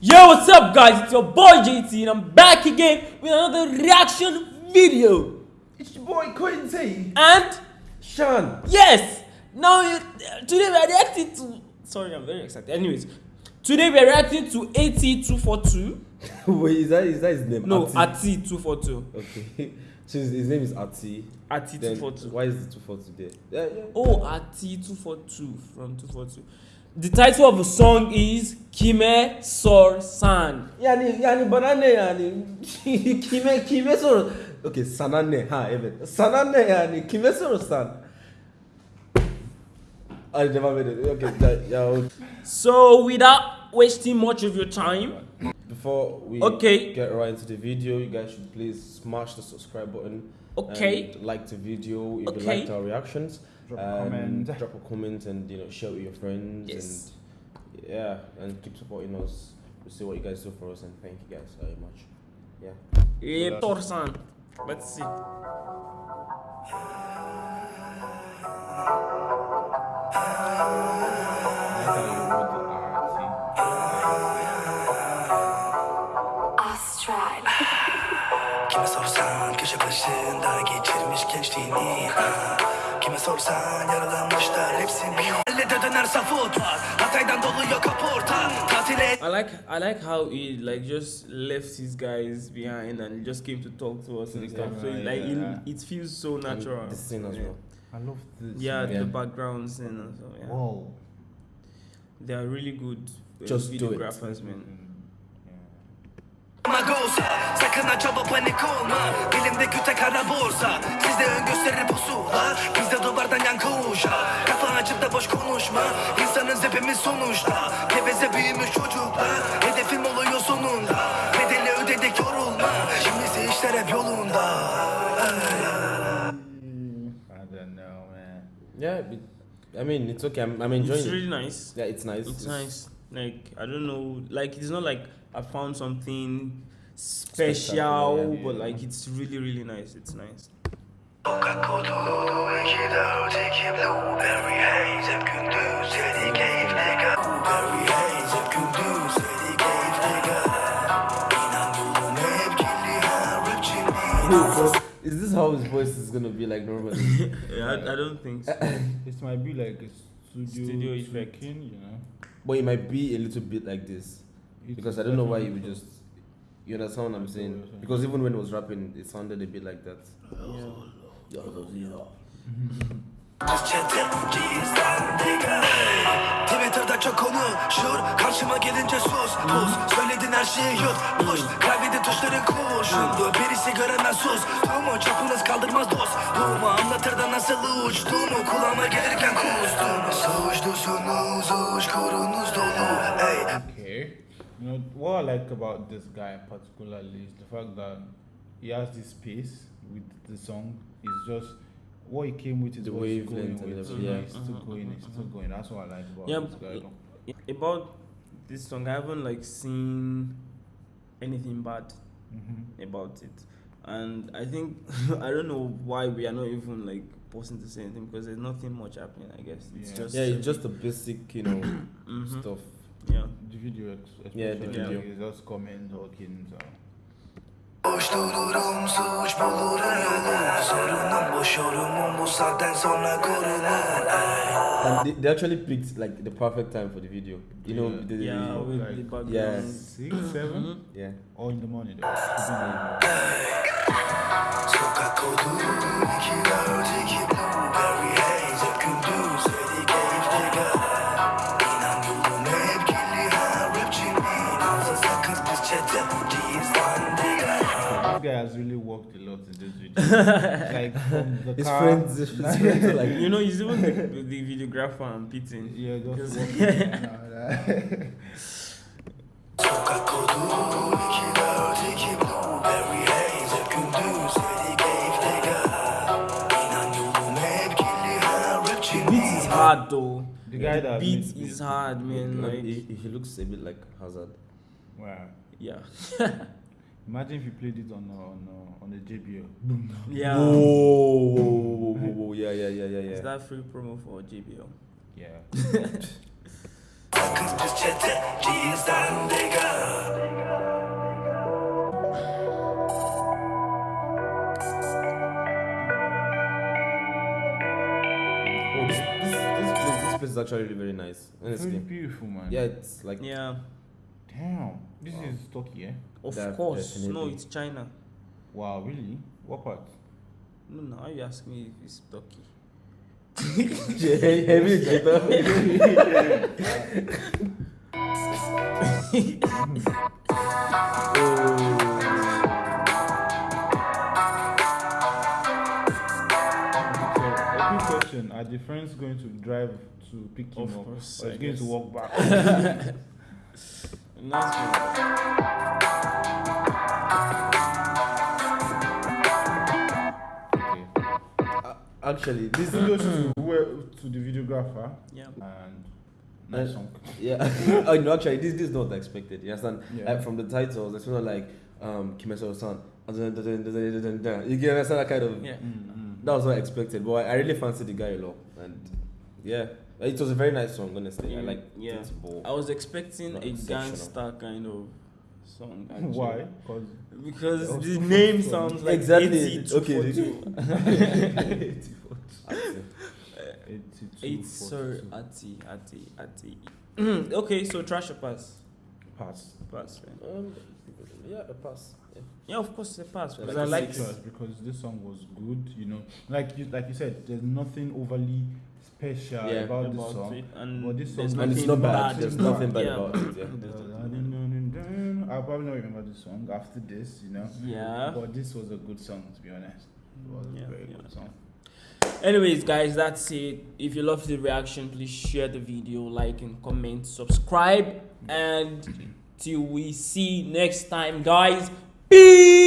Yo, what's up, guys? It's your boy JT, and I'm back again with another reaction video. It's your boy Quincy. And Sean. yes, now today we are reacting to. Sorry, I'm very excited. Anyways, today we are reacting to AT242. Wait, is that is that his name? No, Ati. AT242. Okay. so his, his name is Ati. Then AT242. why is the two four two there? Yeah, yeah. Oh, AT242 from 242. The title of the song is Kime Sorsan. Yani yani banane yani kime kime soru. Okay, sanane ha evet. Sanane yani kime soru san? Hadi devam edelim. Okay, ya, So, without wasting much of your time, before we Okay. get right into the video, you guys should please smash the subscribe button. Okay. And like the video if you liked our reactions. Drop a and comment. Drop a comment and you know share with your friends Yes. and yeah and keep supporting us. We'll see what you guys do for us and thank you guys very much. Yeah. Tor San. Let's see. Kime sorsan köşe başında geçirmiş gençliğini ha. Kime sorsan yaralanmışlar hepsi bir Elle de dönerse Hatay'dan doluyor kaporta Tatile I like I like how he like just left his guys behind and just came to talk to us and Yeah, stuff. So right, like yeah, it, it feels so And natural. the scene as well. I love this. Yeah, man. the backgrounds and so yeah. Whoa. They are really good uh, Just do it. videographers, man. Ha çaba panik olma Elimde küte kara borsa Sizde ön gösterir pusula Bizde duvardan yankı uşa Kafan açıp da boş konuşma İnsanız hepimiz sonuçta Geveze büyümüş çocuklar Hedefim oluyor sonunda Bedeli ödedik yorulma Şimdisi işler hep yolunda I don't know, man. Yeah, I mean it's okay. I'm, I'm enjoying It's it. really nice. Yeah, it's nice. It's nice. Like I don't know, like it's not like I found something special, Spectacular, yeah. but like it's really really nice. It's nice. Sokak kodu iki dört iki blueberry haze Hep gündüz yedi keyifli gal Blueberry haze hep gündüz yedi keyifli gal İnan yolum hep kirli ha rapçinin Is this how his voice is gonna be like normally? Yeah, I, I don't think so. This might be like a studio, Studio effect. tweaking, you know. but it might be a little bit like this. It's Because I don't know why he would just you understand what I'm saying? Because even when he was rapping it sounded a bit like that. Twitter'da çok konuşur Karşıma gelince sus pus Söyledin her şeyi yut push Kaybedin tuşların kuşundu Birisi göremez sus Tuğmu çapınız kaldırmaz dost Tuğmu anlatır da nasıl uçtuğumu Kulağıma gelirken kustuğumu Suçlusunuz uçkurunuz You know what I like about this guy particularly is the fact that he has this pace with the song. It's just what he came with is The what he's going wavelength with. everything, yeah, yeah. it's still mm-hmm, going. It's mm-hmm, still mm-hmm. going. That's what I like about Yeah, this guy. but- About this song, I haven't like seen anything bad hmm about it, and I think I don't know why we are not even like posting to say anything because there's nothing much happening. I guess it's Yeah. just Yeah, it's just the basic, you know, stuff. Yeah. The video, ex- Yeah, the especially, video. is just comment talking. So. Boş dururum suç bulurum yolu Sorunum boş yorumum bu saatten sonra korunur. And they, they actually picked like the perfect time for the video. You know, Yeah. the, the, Yeah, the- with like- the background. Yeah. Six, seven, yeah. or in the morning. Sokak kodu iki dört iki blueberry haze Hep gündüz has really worked a lot in this video. like from the His car, friends, his friends are like, you know, he's even the, the videographer and beating. yeah, just working. and all that. Sokak kodu iki dört iki blueberry haze Hep gündüz yedi keyifli gal İnan yolum hep kirli ha rapçinin Beat is hard though. The guy that beat made- is hard, man. like, Like, he, he looks a bit like Hazard. wow. yeah, Imagine if you played it on on uh, on a JBL. Yeah. Whoa, whoa. Yeah, yeah, yeah, yeah, yeah. Is that free promo for JBL? Yeah. Oh, this place is actually really very nice. Honestly, it's really beautiful, man. Yeah, it's like yeah. Damn. This Wow. is Turkey, eh? of Def- course. No, it's China. Wow, really? What part? No, no. You ask me if it's Turkey? heavy So, a quick question: Are the friends going to drive to pick him Of up, course, or I is going to walk back? Nice one. okay. Actually, this Kudos to, to the videographer Yeah. and nice Uh, song. yeah. oh no, actually, this this is not expected. You understand? Yeah. Like from the titles, it's not like um Kimeso San. You can understand that kind of. Yeah. Mm, mm. That was not expected, but I really fancy the guy a lot, and yeah, it was a very nice song. Honestly, I like yeah. it. But I was expecting a gangster kind of song. actually. Why? Because Because Oh, the name sounds like Exactly, 80 okay, 242. Eight, sorry, Ati, Ati, Ati. okay, so trash or pass? pass. Pass, right? um, yeah, a pass. Yeah. Yeah, of course, a pass. Because Like I a like six. Because because this song was good, you know, like you like you said, there's nothing overly special Yeah. about, this song. it, and But this song- And it's not bad. bad. There's nothing bad Yeah. about it. Yeah. I'll probably not remember the song after this, you know. Yeah. But this was a good song, to be honest. It was Yeah, a very yeah. good song. Anyways, guys, that's it. If you love the reaction, please share the video, like and comment, subscribe, and till we see next time, guys. Peace.